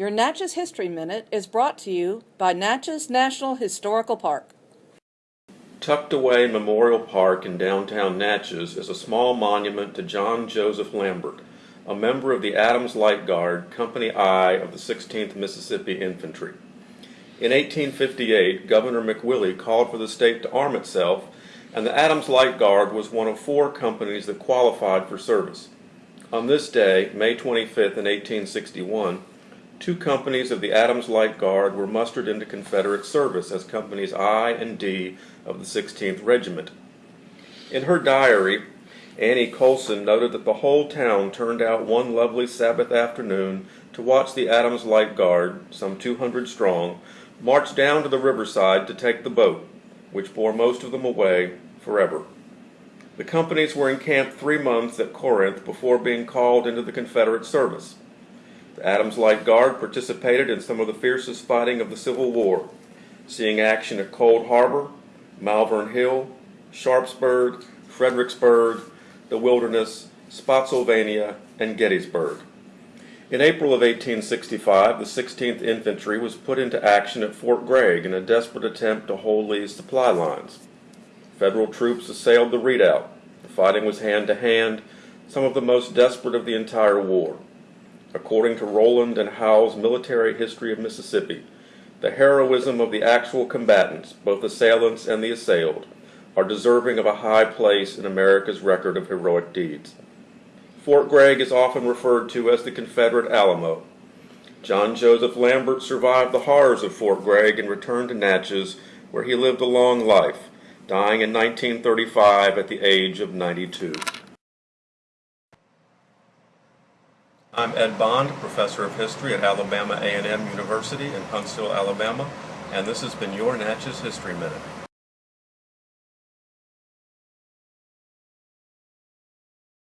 Your Natchez History Minute is brought to you by Natchez National Historical Park. Tucked away Memorial Park in downtown Natchez is a small monument to John Joseph Lambert, a member of the Adams Light Guard, Company I of the 16th Mississippi Infantry. In 1858, Governor McWillie called for the state to arm itself, and the Adams Light Guard was one of four companies that qualified for service. On this day, May 25th in 1861, two companies of the Adams Light Guard were mustered into Confederate service as Companies I and D of the 16th Regiment. In her diary, Annie Colson noted that the whole town turned out one lovely Sabbath afternoon to watch the Adams Light Guard, some 200 strong, march down to the riverside to take the boat, which bore most of them away forever. The companies were encamped three months at Corinth before being called into the Confederate service. The Adams Light Guard participated in some of the fiercest fighting of the Civil War, seeing action at Cold Harbor, Malvern Hill, Sharpsburg, Fredericksburg, the Wilderness, Spotsylvania, and Gettysburg. In April of 1865, the 16th Infantry was put into action at Fort Gregg in a desperate attempt to hold Lee's supply lines. Federal troops assailed the redoubt. The fighting was hand to hand, some of the most desperate of the entire war. According to Rowland and Howe's Military History of Mississippi, the heroism of the actual combatants, both assailants and the assailed, are deserving of a high place in America's record of heroic deeds. Fort Gregg is often referred to as the Confederate Alamo. John Joseph Lambert survived the horrors of Fort Gregg and returned to Natchez, where he lived a long life, dying in 1935 at the age of 92. I'm Ed Bond, professor of history at Alabama A&M University in Huntsville, Alabama, and this has been your Natchez History Minute.